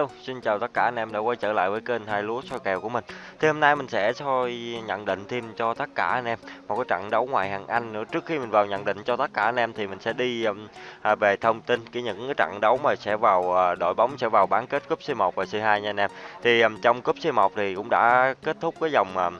Hello, xin chào tất cả anh em đã quay trở lại với kênh hai lúa soi kèo của mình. Thì hôm nay mình sẽ soi nhận định thêm cho tất cả anh em một cái trận đấu ngoài hàng Anh nữa. Trước khi mình vào nhận định cho tất cả anh em thì mình sẽ đi um, à, về thông tin cái những cái trận đấu mà sẽ vào à, đội bóng sẽ vào bán kết cúp C1 và C2 nha anh em. Thì um, trong cúp C1 thì cũng đã kết thúc cái dòng um,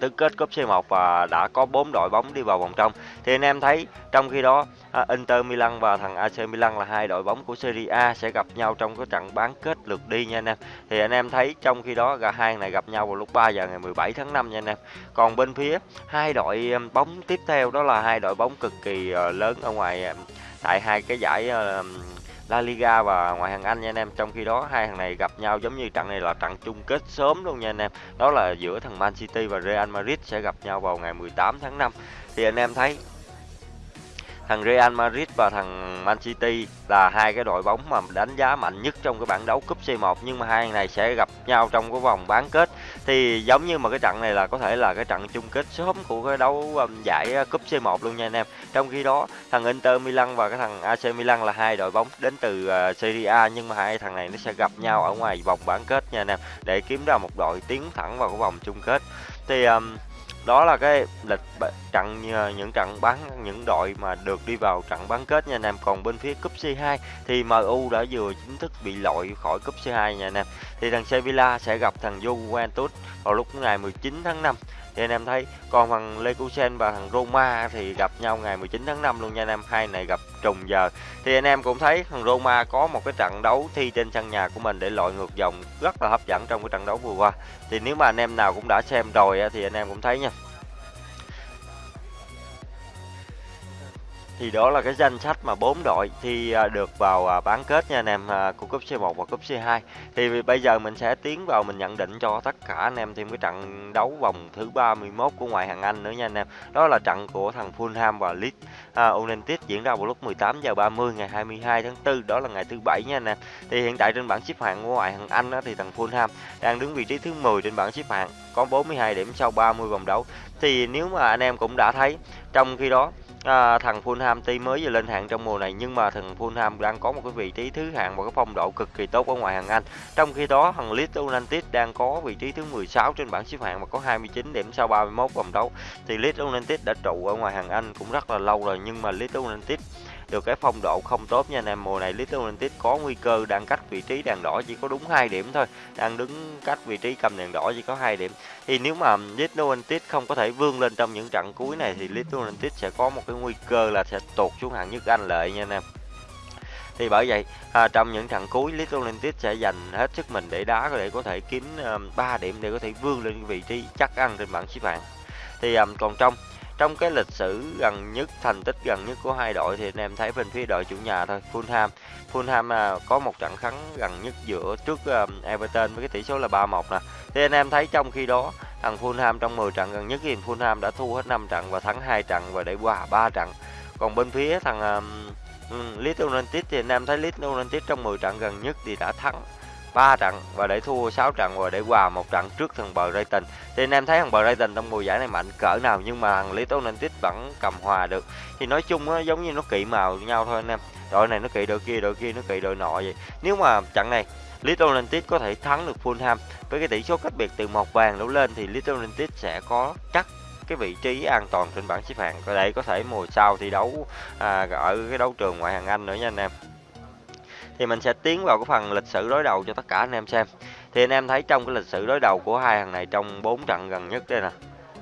tứ kết cúp C1 và đã có 4 đội bóng đi vào vòng trong. Thì anh em thấy trong khi đó à, Inter Milan và thằng AC Milan là hai đội bóng của Serie A sẽ gặp nhau trong cái trận bán kết lượt đi nha anh em. Thì anh em thấy trong khi đó cả hai này gặp nhau vào lúc 3 giờ ngày 17 tháng 5 nha anh em. Còn bên phía hai đội à, bóng tiếp theo đó là hai đội bóng cực kỳ à, lớn ở ngoài tại hai cái giải La Liga và ngoại hạng Anh nha anh em. Trong khi đó, hai thằng này gặp nhau giống như trận này là trận chung kết sớm luôn nha anh em. Đó là giữa thằng Man City và Real Madrid sẽ gặp nhau vào ngày 18 tháng 5. Thì anh em thấy thằng Real Madrid và thằng Man City là hai cái đội bóng mà đánh giá mạnh nhất trong cái bảng đấu cúp C1 nhưng mà hai này sẽ gặp nhau trong cái vòng bán kết thì giống như mà cái trận này là có thể là cái trận chung kết sớm của cái đấu um, giải uh, cúp C1 luôn nha anh em. Trong khi đó thằng Inter Milan và cái thằng AC Milan là hai đội bóng đến từ uh, Serie A nhưng mà hai thằng này nó sẽ gặp nhau ở ngoài vòng bán kết nha anh em để kiếm ra một đội tiến thẳng vào cái vòng chung kết. Thì um, đó là cái lịch trận ờ, những trận bán, những đội mà được đi vào trận bán kết nha anh em. Còn bên phía cúp C2 thì MU đã vừa chính thức bị loại khỏi cúp C2 nha anh em. Thì thằng Sevilla sẽ gặp thằng Juventus vào lúc ngày 19 tháng 5 thì anh em thấy, còn thằng Leverkusen và thằng Roma thì gặp nhau ngày 19 tháng 5 luôn nha anh em. Hai này gặp trùng giờ. Thì anh em cũng thấy thằng Roma có một cái trận đấu thi trên sân nhà của mình để loại ngược dòng rất là hấp dẫn trong cái trận đấu vừa qua. Thì nếu mà anh em nào cũng đã xem rồi thì anh em cũng thấy nha. Thì đó là cái danh sách mà bốn đội thi à, được vào à, bán kết nha anh em à, của cúp C1 và cúp C2 thì bây giờ mình sẽ tiến vào mình nhận định cho tất cả anh em thêm cái trận đấu vòng thứ 31 của ngoại hạng Anh nữa nha anh em. Đó là trận của thằng Fulham và Leeds. United diễn ra vào lúc 18 giờ 30 ngày 22 tháng 4 đó là ngày thứ bảy nha anh em. Thì hiện tại trên bảng xếp hạng của ngoại hạng Anh đó, thì thằng Fulham đang đứng vị trí thứ 10 trên bảng xếp hạng có 42 điểm sau 30 vòng đấu. Thì nếu mà anh em cũng đã thấy trong khi đó à, thằng Fulham tuy mới vừa lên hạng trong mùa này nhưng mà thằng Fulham đang có một cái vị trí thứ hạng và cái phong độ cực kỳ tốt ở ngoài hàng Anh. Trong khi đó thằng Leeds United đang có vị trí thứ 16 trên bảng xếp hạng và có 29 điểm sau 31 vòng đấu. Thì Leeds United đã trụ ở ngoài hàng Anh cũng rất là lâu rồi nhưng mà Leeds United được cái phong độ không tốt nha anh em. Mùa này Little United có nguy cơ đang cách vị trí đèn đỏ chỉ có đúng hai điểm thôi. Đang đứng cách vị trí cầm đèn đỏ chỉ có hai điểm. Thì nếu mà Little United không có thể vươn lên trong những trận cuối này thì Little United sẽ có một cái nguy cơ là sẽ tụt xuống hạng nhất Anh lợi nha anh em. Thì bởi vậy à, trong những trận cuối Little United sẽ dành hết sức mình để đá để có thể kiếm um, 3 điểm để có thể vươn lên vị trí chắc ăn trên bảng xếp hạng. Thì um, còn trong trong cái lịch sử gần nhất thành tích gần nhất của hai đội thì anh em thấy bên phía đội chủ nhà thôi Fulham. Fulham à, có một trận thắng gần nhất giữa trước um, Everton với cái tỷ số là 3-1 nè. Thì anh em thấy trong khi đó thằng Fulham trong 10 trận gần nhất thì Fulham đã thua hết 5 trận và thắng hai trận và để hòa 3 trận. Còn bên phía thằng um, Leeds United thì anh em thấy Leeds United trong 10 trận gần nhất thì đã thắng 3 trận và để thua 6 trận và để hòa một trận trước thằng bờ Brighton. Thì anh em thấy thằng Brighton trong mùa giải này mạnh cỡ nào nhưng mà thằng Leeds United vẫn cầm hòa được. Thì nói chung nó giống như nó kỵ màu nhau thôi anh em. Đội này nó kỵ đội kia, đội kia nó kỵ đội nọ vậy. Nếu mà trận này Leeds United có thể thắng được Fulham với cái tỷ số cách biệt từ một vàng đổ lên thì Leeds United sẽ có chắc cái vị trí an toàn trên bảng xếp hạng. Ở đây có thể mùa sau thi đấu à, ở cái đấu trường ngoại hạng Anh nữa nha anh em thì mình sẽ tiến vào cái phần lịch sử đối đầu cho tất cả anh em xem. Thì anh em thấy trong cái lịch sử đối đầu của hai thằng này trong 4 trận gần nhất đây nè.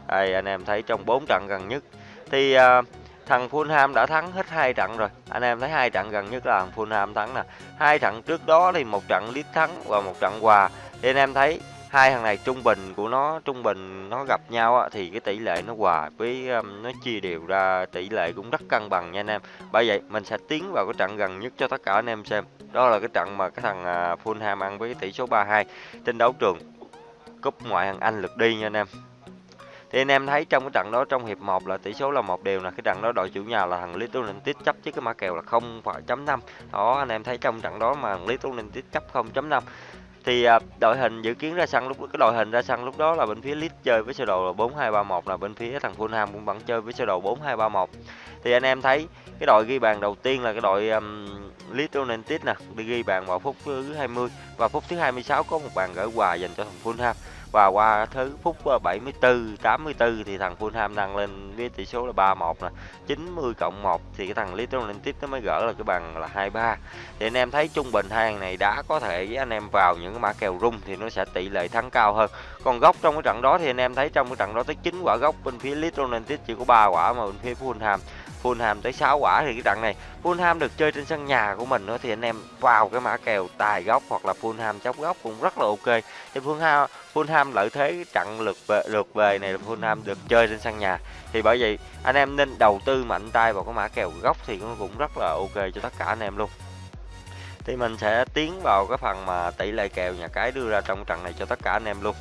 Đây anh em thấy trong 4 trận gần nhất. Thì uh, thằng Fulham đã thắng hết hai trận rồi. Anh em thấy hai trận gần nhất là thằng Fulham thắng nè. Hai trận trước đó thì một trận liếc thắng và một trận hòa. Thì anh em thấy hai thằng này trung bình của nó trung bình nó gặp nhau á, thì cái tỷ lệ nó hòa với um, nó chia đều ra tỷ lệ cũng rất cân bằng nha anh em. Bởi vậy mình sẽ tiến vào cái trận gần nhất cho tất cả anh em xem. Đó là cái trận mà cái thằng uh, Fulham ăn với tỷ số 3-2 trên đấu trường cúp ngoại hạng Anh lượt đi nha anh em. Thì anh em thấy trong cái trận đó trong hiệp 1 là tỷ số là một đều là cái trận đó đội chủ nhà là thằng Little United chấp với cái mã kèo là 0,5 đó anh em thấy trong trận đó mà Little United chấp 0.5 thì à, đội hình dự kiến ra sân lúc cái đội hình ra sân lúc đó là bên phía Leeds chơi với sơ đồ là 4231 là bên phía thằng Fulham cũng vẫn chơi với sơ đồ 4231 thì anh em thấy cái đội ghi bàn đầu tiên là cái đội um, Leeds United nè đi ghi bàn vào phút thứ 20 và phút thứ 26 có một bàn gỡ hòa dành cho thằng Fulham và qua thứ phút ờ, 74 84 thì thằng Fulham nâng lên với tỷ số là 3-1 nè. 90 cộng 1 thì cái thằng Leeds United nó mới gỡ là cái bằng là 2-3 thì anh em thấy trung bình hai thằng này đã có thể với anh em vào những cái mã kèo rung thì nó sẽ tỷ lệ thắng cao hơn. Còn góc trong cái trận đó thì anh em thấy trong cái trận đó tới 9 quả góc bên phía Leeds United chỉ có 3 quả mà bên phía Fulham. Fulham tới 6 quả thì cái trận này Fulham được chơi trên sân nhà của mình nữa thì anh em vào cái mã kèo tài góc hoặc là Fulham chóc góc cũng rất là ok. Thì Fulham Fulham lợi thế trận lượt về lượt về này là Fulham được chơi trên sân nhà. Thì bởi vậy, anh em nên đầu tư mạnh tay vào cái mã kèo góc thì nó cũng rất là ok cho tất cả anh em luôn. Thì mình sẽ tiến vào cái phần mà tỷ lệ kèo nhà cái đưa ra trong trận này cho tất cả anh em luôn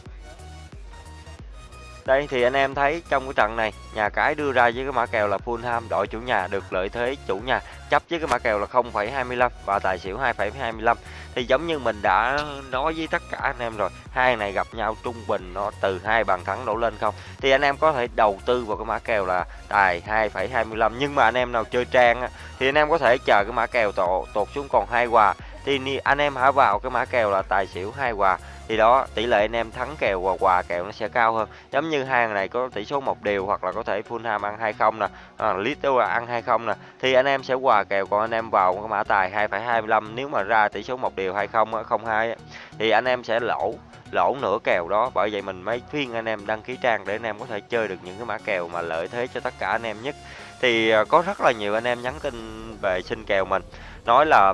đây thì anh em thấy trong cái trận này nhà cái đưa ra với cái mã kèo là Fulham đội chủ nhà được lợi thế chủ nhà chấp với cái mã kèo là 0,25 và tài xỉu 2,25 thì giống như mình đã nói với tất cả anh em rồi hai này gặp nhau trung bình nó từ hai bàn thắng đổ lên không? Thì anh em có thể đầu tư vào cái mã kèo là tài 2,25 nhưng mà anh em nào chơi trang á, thì anh em có thể chờ cái mã kèo tột, tột xuống còn hai hòa. Thì anh em hãy vào cái mã kèo là tài xỉu hai hòa thì đó tỷ lệ anh em thắng kèo và quà kèo nó sẽ cao hơn. Giống như hai này có tỷ số một đều hoặc là có thể Fulham ăn hai không nè à, Little ăn hai không nè thì anh em sẽ quà kèo còn anh em vào cái mã tài 2,25 nếu mà ra tỷ số một đều hay không không hai thì anh em sẽ lỗ lỗ nửa kèo đó. Bởi vậy mình mới khuyên anh em đăng ký trang để anh em có thể chơi được những cái mã kèo mà lợi thế cho tất cả anh em nhất. Thì à, có rất là nhiều anh em nhắn tin về xin kèo mình nói là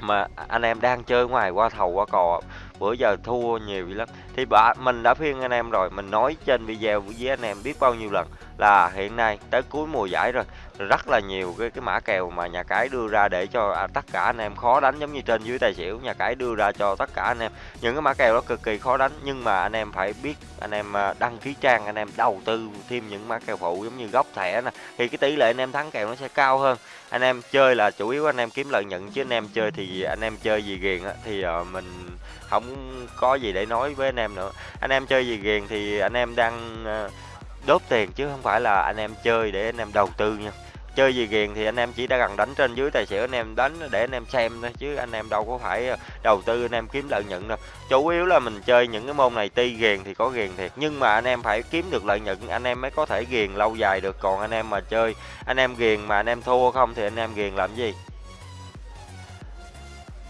mà anh em đang chơi ngoài qua thầu qua cò bữa giờ thua nhiều lắm. Thì bà, mình đã khuyên anh em rồi, mình nói trên video với anh em biết bao nhiêu lần là hiện nay tới cuối mùa giải rồi. Rất là nhiều cái cái mã kèo mà nhà cái đưa ra để cho à, tất cả anh em khó đánh giống như trên dưới tài xỉu. Nhà cái đưa ra cho tất cả anh em. Những cái mã kèo đó cực kỳ khó đánh nhưng mà anh em phải biết anh em à, đăng ký trang anh em đầu tư thêm những mã kèo phụ giống như góc thẻ nè. Thì cái tỷ lệ anh em thắng kèo nó sẽ cao hơn. Anh em chơi là chủ yếu anh em kiếm lợi nhuận chứ anh em chơi thì anh em chơi gì ghiền á thì uh, mình không có gì để nói với anh em nữa. Anh em chơi gì ghiền thì anh em đang uh, ờ, đốt tiền chứ không phải là anh em chơi để anh em đầu tư nha chơi gì ghiền thì anh em chỉ đã cần đánh trên dưới tài xỉu anh em đánh để anh em xem thôi chứ anh em đâu có phải đầu tư anh em kiếm lợi nhuận đâu chủ yếu là mình chơi những cái môn này ti ghiền thì có ghiền thiệt nhưng mà anh em phải kiếm được lợi nhuận anh em mới có thể ghiền lâu dài được còn anh em mà chơi anh em ghiền mà anh em thua không thì anh em ghiền làm gì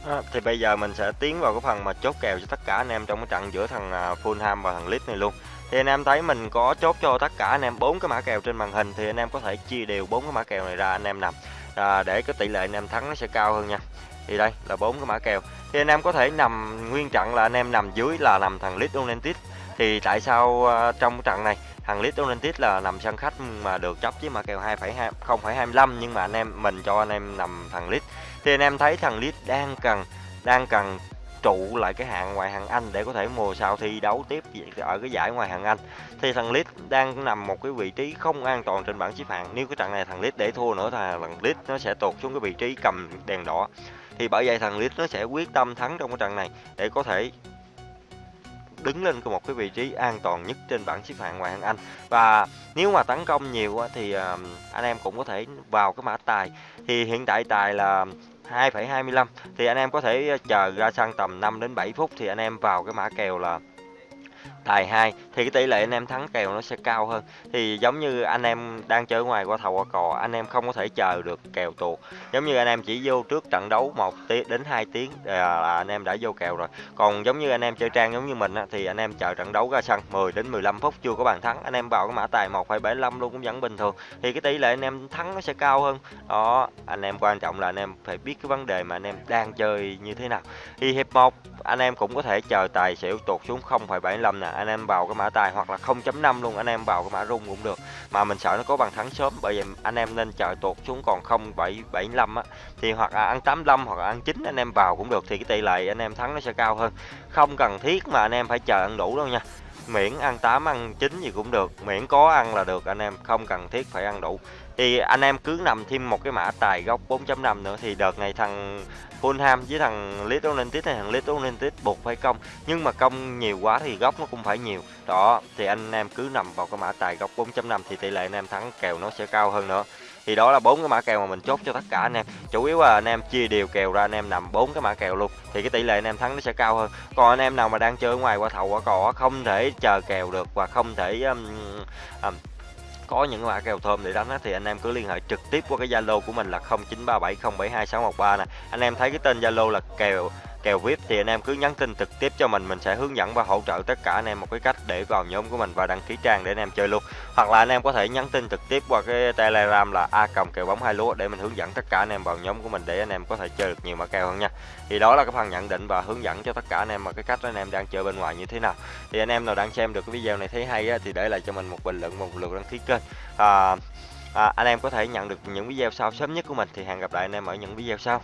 À, thì bây giờ mình sẽ tiến vào cái phần mà chốt kèo cho tất cả anh em trong cái trận giữa thằng Fulham và thằng Leeds này luôn thì anh em thấy mình có chốt cho tất cả anh em bốn cái mã kèo trên màn hình thì anh em có thể chia đều bốn cái mã kèo này ra anh em nằm. À, để cái tỷ lệ anh em thắng nó sẽ cao hơn nha. Thì đây là bốn cái mã kèo. Thì anh em có thể nằm nguyên trận là anh em nằm dưới là nằm thằng Leeds United. Thì tại sao uh, trong trận này thằng Leeds United là nằm sân khách mà được chấp với mã kèo 2,2 0,25 nhưng mà anh em mình cho anh em nằm thằng Leeds. Thì anh em thấy thằng Leeds đang cần đang cần trụ lại cái hạng ngoại hạng Anh để có thể mùa sau thi đấu tiếp ở cái giải ngoại hạng Anh. Thì thằng Leeds đang nằm một cái vị trí không an toàn trên bảng xếp hạng. Nếu cái trận này thằng Leeds để thua nữa thì thằng Leeds nó sẽ tụt xuống cái vị trí cầm đèn đỏ. Thì bởi vậy thằng Leeds nó sẽ quyết tâm thắng trong cái trận này để có thể đứng lên một cái vị trí an toàn nhất trên bảng xếp hạng ngoại hạng Anh. Và nếu mà tấn công nhiều thì à, anh em cũng có thể vào cái mã tài. Thì hiện tại tài là 2,25 thì anh em có thể ờ, chờ ra sang tầm 5 đến 7 phút thì anh em vào cái mã kèo là tài 2 thì cái tỷ lệ anh em thắng kèo nó sẽ cao hơn thì giống như anh em đang chơi ngoài qua thầu qua cò anh em không có thể chờ được kèo tuột giống như anh em chỉ vô trước trận đấu một tiếng đến 2 tiếng là anh em đã vô kèo rồi còn giống như anh em chơi trang giống như mình thì anh em chờ trận đấu ra sân 10 đến 15 phút chưa có bàn thắng anh em vào cái mã tài 1,75 luôn cũng vẫn bình thường thì cái tỷ lệ anh em thắng nó sẽ cao hơn đó anh em quan trọng là anh em phải biết cái vấn đề mà anh em đang chơi như thế nào thì hiệp 1 anh em cũng có thể chờ tài xỉu tuột xuống 0,75 nè anh em vào cái mã tài hoặc là 0.5 luôn anh em vào cái mã rung cũng được. Mà mình sợ nó có bàn thắng sớm bởi vậy anh em nên chờ tuột xuống còn 0,75 á. Thì hoặc là ăn 85 hoặc là ăn 9 anh em vào cũng được thì cái tỷ lệ anh em thắng nó sẽ cao hơn. Không cần thiết mà anh em phải chờ ăn đủ đâu nha. Miễn ăn 8 ăn 9 gì cũng được miễn có ăn là được anh em không cần thiết phải ăn đủ thì anh em cứ nằm thêm một cái mã tài gốc 4.5 nữa thì đợt này thằng Fulham với thằng Leeds United hay thằng Leeds United buộc phải công. Nhưng mà công nhiều quá thì góc nó cũng phải nhiều. Đó thì anh em cứ nằm vào cái mã tài góc 4.5 thì tỷ lệ anh em thắng kèo nó sẽ cao hơn nữa. Thì đó là bốn cái mã kèo mà mình chốt cho tất cả anh em. Chủ yếu là anh em chia đều kèo ra anh em nằm bốn cái mã kèo luôn thì cái tỷ lệ anh em thắng nó sẽ cao hơn. Còn anh em nào mà đang chơi ở ngoài qua thầu qua cỏ không thể chờ kèo được và không thể um, um, có những mã kèo thơm để đánh á, thì anh em cứ liên hệ trực tiếp qua cái Zalo của mình là 0937072613 nè. Anh em thấy cái tên Zalo là kèo kèo VIP thì anh em cứ nhắn tin trực tiếp cho mình mình sẽ hướng dẫn và hỗ trợ tất cả anh em một cái cách để vào nhóm của mình và đăng ký trang để anh em chơi luôn hoặc là anh em có thể nhắn tin trực tiếp qua cái telegram là a còng kèo bóng hai lúa để mình hướng dẫn tất cả anh em vào nhóm của mình để anh em có thể chơi được nhiều mã kèo hơn nha thì đó là cái phần nhận định và hướng dẫn cho tất cả anh em mà cái cách anh em đang chơi bên ngoài như thế nào thì anh em nào đang xem được cái video này thấy hay á, thì để lại cho mình một bình luận một lượt đăng ký kênh à, à, anh em có thể nhận được những video sau sớm nhất của mình thì hẹn gặp lại anh em ở những video sau